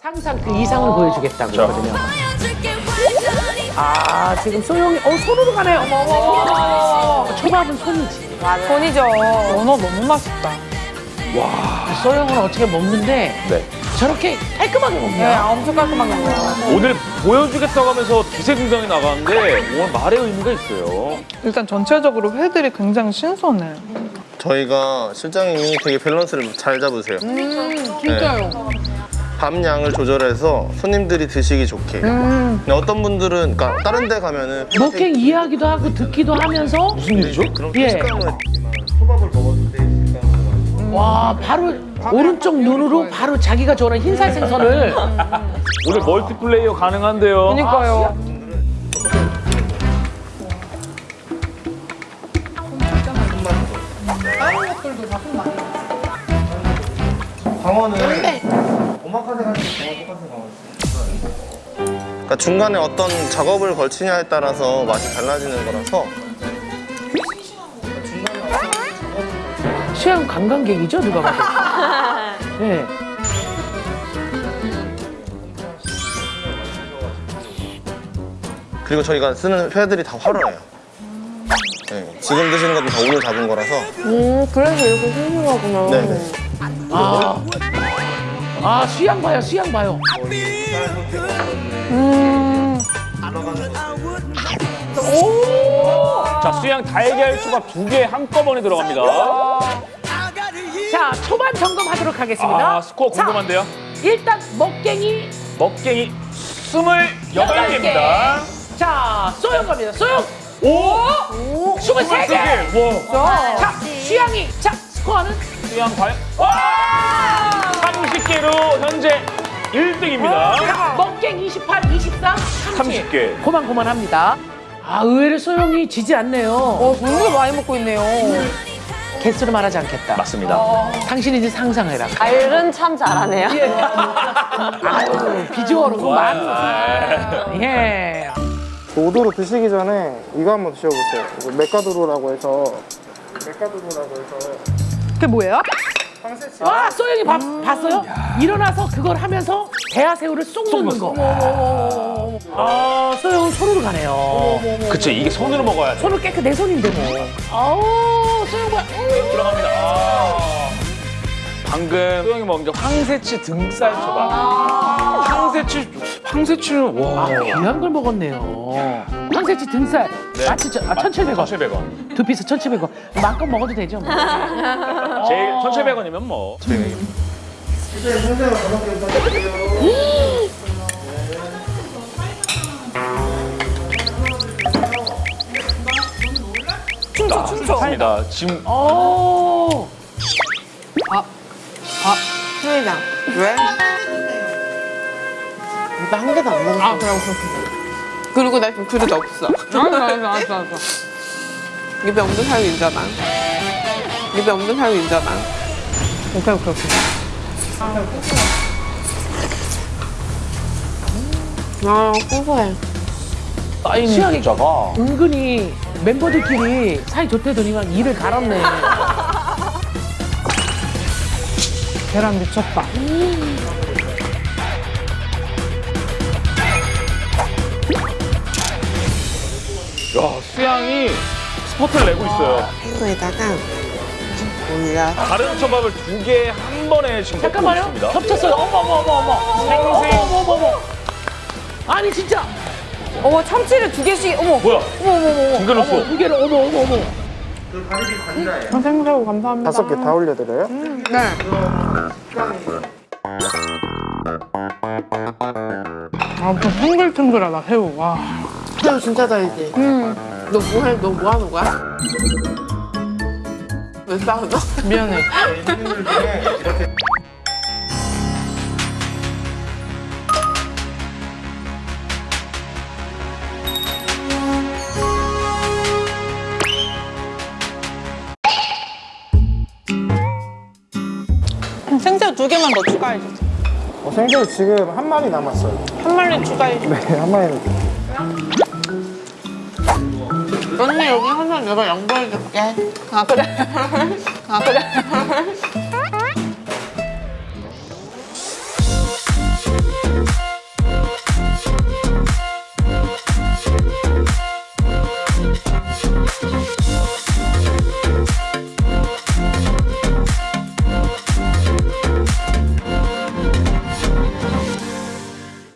상상 그 이상을 보여주겠다고 자. 했거든요. 아 지금 소영이 어 손으로 가네. 어머 어머. 초밥은 손이지. 손이죠. 연어 너무 맛있다. 소영은 어떻게 먹는데 네. 저렇게 깔끔하게 네, 먹냐? 엄청 깔끔하게 먹어요. 오늘 보여주겠다고 하면서 두세 등장이 나가는데 오늘 말의 의미가 있어요. 일단 전체적으로 회들이 굉장히 신선해. 저희가 실장님이 되게 밸런스를 잘 잡으세요. 진짜요. 밥 양을 조절해서 손님들이 드시기 좋게. 근데 어떤 분들은 그러니까 다른 데 가면은 먹행 이해하기도 하고 듣기도 하면서 무슨 일이죠? 그런 예. 식감은 초밥을 먹었을 때 식감은 와 바로 오른쪽 눈으로 바로 자기가 좋아하는 흰살 생선을 오늘 멀티플레이어 가능한데요. 그러니까요. 광어는 광어 그러니까 중간에 어떤 작업을 걸치냐에 따라서 맛이 달라지는 거라서 수양 관광객이죠 누가 봐도. 네. 그리고 저희가 쓰는 회들이 다 활어요. 네, 지금 드시는 것도 다 오늘 잡은 거라서 음, 그래서 이렇게 싱싱하구나. 네네. 아, 아 수양 봐요 수양 봐요. 자, 수양 달걀 초밥 두 개 한꺼번에 들어갑니다. 자 초반 점검하도록 하겠습니다. 아, 스코어 자, 궁금한데요. 일단 먹갱이 먹갱이 스물 여덟 개입니다. 자 소영 갑니다. 소영 오! 스물 세 개. 와, 자 수양이 자 스코어는 수양 과연? 와! 30개로 현재 1등입니다. 먹갱 28, 24, 30. 30 개. 고만고만합니다. 아 의외로 소영이 지지 않네요. 어, 정말 많이 먹고 있네요. 개수를 말하지 않겠다. 맞습니다. 당신이 이제 상상해라. 알은 참 잘하네요. 아유 비주얼은 그만. 예. 오도로 드시기 전에 이거 한번 드셔보세요. 이거 메카도로라고 해서 메카도로라고 해서 그게 뭐예요? 황새치 와 소영이 봐, 봤어요? 일어나서 그걸 하면서 대하새우를 쏙 넣는 거. 아 소영은 손으로 가네요. 그치, 이게 손으로 먹어야 돼. 손을 깨끗 내 손인데 뭐. 아우 소영 봐. 들어갑니다. 아. 방금 소영이 먹은 게 황새치 등살 초밥. 황새치, 황새치는 와. 아 귀한 걸 먹었네요. 황새치 등살. 네. 마치 저, 아 1,700원. 1,700원. 두 피스 1,700원. 마음껏 먹어도 되죠. 뭐. 제일 1,700원이면 뭐. 실장님 손대가 다섯 개 부탁드릴게요. 춤춰, 춤춰. 좋습니다. 지금 오. 회장. 왜? 나한 개도 안 먹었어. 아, 그럼 그렇게. 그리고 나 지금 그릇 없어. 알았어, 알았어, 알았어. 입에 없는 사람이 있잖아. 입에 없는 사람이 있잖아. 오케이, 오케이, 오케이. 아, 고소해. 사인 수양이 글자가 은근히 멤버들끼리 사이 좋대더니만 일을 갈았네. 계란 미쳤다. 수양이 스포트를 내고 있어요. 새우에다가 올려. 다른 초밥을 두 개 한 번에 지금 잠깐만요. 있습니다. 겹쳤어요. 어머 어머 어머 어머. 생생. 어머 어머 어머. 아니 진짜. 어머, 참치를 두 개씩, 어머. 뭐야? 어머, 어머, 어머. 두개 넣었어. 두 개를 어머 어머 어머. 그 가리비 관자예요. 생새우 감사합니다. 다섯 개 다 올려드려요? 네. 아, 좀 탱글탱글하다, 새우. 와. 새우 진짜 달지? 응. 너 뭐해? 너 뭐 하는 거야? 왜 싸우나? 미안해. 생새우 두 개만 더 추가해 주세요. 어, 생새우 지금 한 마리 남았어요. 한 마리 추가해 주세요. 네, 한 마리는. 언니 여기 하나 내가 양보해줄게. 아 그래? 아 그래?